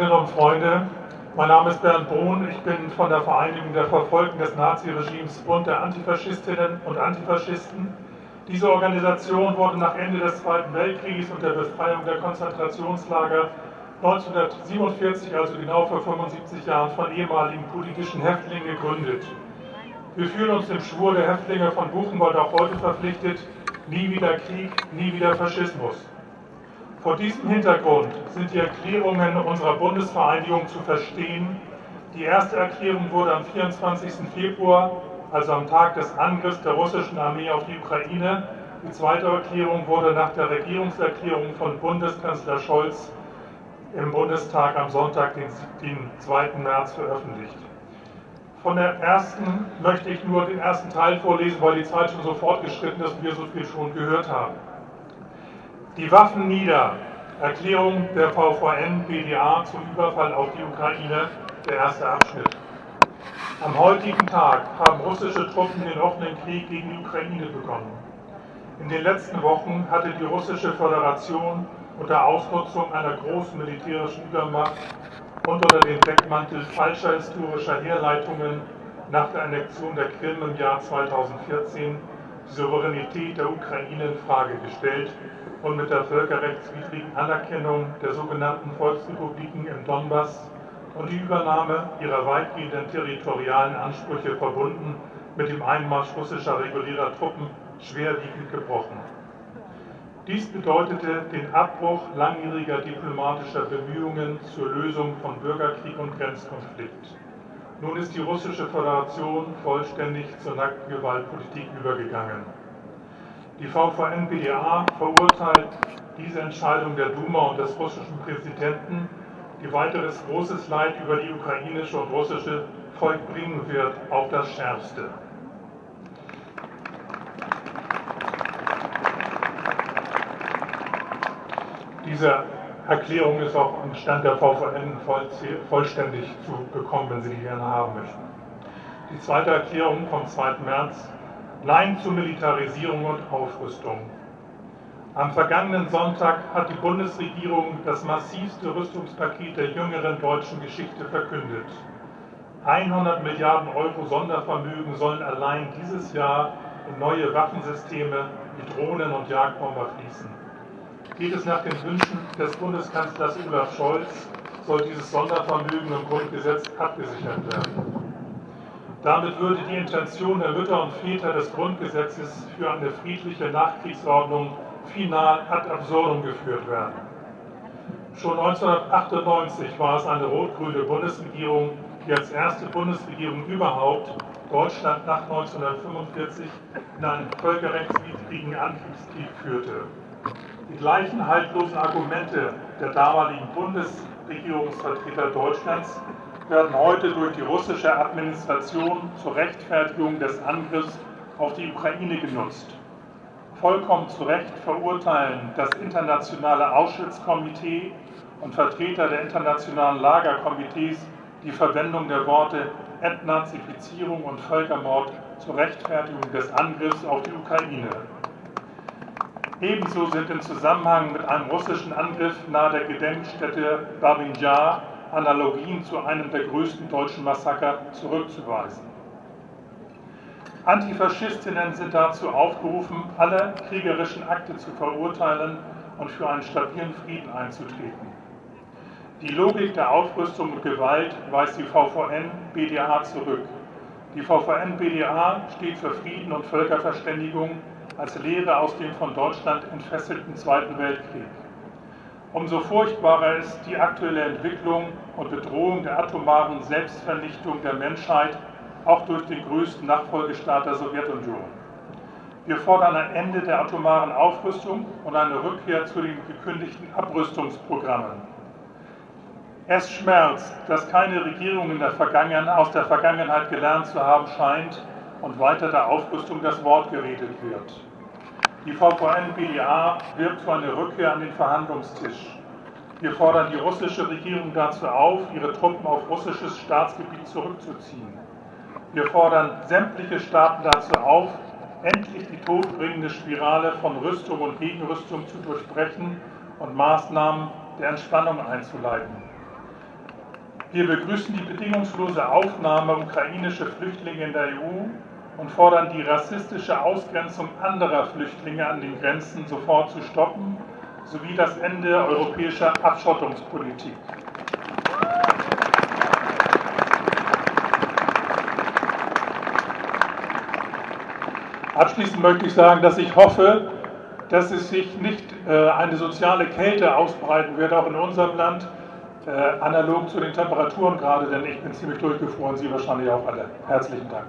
Freundinnen und Freunde, mein Name ist Bernd Brun, ich bin von der Vereinigung der Verfolgten des Naziregimes Bund der Antifaschistinnen und Antifaschisten. Diese Organisation wurde nach Ende des Zweiten Weltkrieges und der Befreiung der Konzentrationslager 1947, also genau vor 75 Jahren, von ehemaligen politischen Häftlingen gegründet. Wir fühlen uns dem Schwur der Häftlinge von Buchenwald auch heute verpflichtet, nie wieder Krieg, nie wieder Faschismus. Vor diesem Hintergrund sind die Erklärungen unserer Bundesvereinigung zu verstehen. Die erste Erklärung wurde am 24. Februar, also am Tag des Angriffs der russischen Armee auf die Ukraine. Die zweite Erklärung wurde nach der Regierungserklärung von Bundeskanzler Scholz im Bundestag am Sonntag, den 2. März, veröffentlicht. Von der ersten möchte ich nur den ersten Teil vorlesen, weil die Zeit schon so fortgeschritten ist und wir so viel schon gehört haben. Die Waffen nieder. Erklärung der VVN BDA zum Überfall auf die Ukraine, der erste Abschnitt. Am heutigen Tag haben russische Truppen den offenen Krieg gegen die Ukraine begonnen. In den letzten Wochen hatte die russische Föderation unter Ausnutzung einer großen militärischen Übermacht und unter dem Deckmantel falscher historischer Herleitungen nach der Annexion der Krim im Jahr 2014 die Souveränität der Ukraine in Frage gestellt und mit der völkerrechtswidrigen Anerkennung der sogenannten Volksrepubliken im Donbass und die Übernahme ihrer weitgehenden territorialen Ansprüche verbunden mit dem Einmarsch russischer regulärer Truppen schwerwiegend gebrochen. Dies bedeutete den Abbruch langjähriger diplomatischer Bemühungen zur Lösung von Bürgerkrieg und Grenzkonflikt. Nun ist die Russische Föderation vollständig zur nackten Gewaltpolitik übergegangen. Die VVN-BDA verurteilt diese Entscheidung der Duma und des russischen Präsidenten, die weiteres großes Leid über die ukrainische und russische Volk bringen wird, auf das Schärfste. Diese Erklärung ist auch am Stand der VVN vollständig zu bekommen, wenn Sie die gerne haben möchten. Die zweite Erklärung vom 2. März Nein zur Militarisierung und Aufrüstung. Am vergangenen Sonntag hat die Bundesregierung das massivste Rüstungspaket der jüngeren deutschen Geschichte verkündet. 100 Milliarden Euro Sondervermögen sollen allein dieses Jahr in neue Waffensysteme wie Drohnen und Jagdbomber fließen. Geht es nach den Wünschen des Bundeskanzlers Olaf Scholz, soll dieses Sondervermögen im Grundgesetz abgesichert werden. Damit würde die Intention der Mütter und Väter des Grundgesetzes für eine friedliche Nachkriegsordnung final ad absurdum geführt werden. Schon 1998 war es eine rot-grüne Bundesregierung, die als erste Bundesregierung überhaupt Deutschland nach 1945 in einen völkerrechtswidrigen Angriffskrieg führte. Die gleichen haltlosen Argumente der damaligen Bundesregierungsvertreter Deutschlands werden heute durch die russische Administration zur Rechtfertigung des Angriffs auf die Ukraine genutzt. Vollkommen zu Recht verurteilen das internationale Auschwitz-Komitee und Vertreter der internationalen Lagerkomitees die Verwendung der Worte Entnazifizierung und Völkermord zur Rechtfertigung des Angriffs auf die Ukraine. Ebenso sind im Zusammenhang mit einem russischen Angriff nahe der Gedenkstätte Babin Jar Analogien zu einem der größten deutschen Massaker zurückzuweisen. Antifaschistinnen sind dazu aufgerufen, alle kriegerischen Akte zu verurteilen und für einen stabilen Frieden einzutreten. Die Logik der Aufrüstung und Gewalt weist die VVN-BDA zurück. Die VVN-BDA steht für Frieden und Völkerverständigung als Lehre aus dem von Deutschland entfesselten Zweiten Weltkrieg. Umso furchtbarer ist die aktuelle Entwicklung und Bedrohung der atomaren Selbstvernichtung der Menschheit, auch durch den größten Nachfolgestaat der Sowjetunion. Wir fordern ein Ende der atomaren Aufrüstung und eine Rückkehr zu den gekündigten Abrüstungsprogrammen. Es schmerzt, dass keine Regierung der aus der Vergangenheit gelernt zu haben scheint und weiter der Aufrüstung das Wort geredet wird. Die VVN-BDA wirbt für eine Rückkehr an den Verhandlungstisch. Wir fordern die russische Regierung dazu auf, ihre Truppen auf russisches Staatsgebiet zurückzuziehen. Wir fordern sämtliche Staaten dazu auf, endlich die todbringende Spirale von Rüstung und Gegenrüstung zu durchbrechen und Maßnahmen der Entspannung einzuleiten. Wir begrüßen die bedingungslose Aufnahme ukrainischer Flüchtlinge in der EU und fordern die rassistische Ausgrenzung anderer Flüchtlinge an den Grenzen sofort zu stoppen, sowie das Ende europäischer Abschottungspolitik. Abschließend möchte ich sagen, dass ich hoffe, dass es sich nicht äh, eine soziale Kälte ausbreiten wird, auch in unserem Land, äh, analog zu den Temperaturen gerade, denn ich bin ziemlich durchgefroren, Sie wahrscheinlich auch alle. Herzlichen Dank.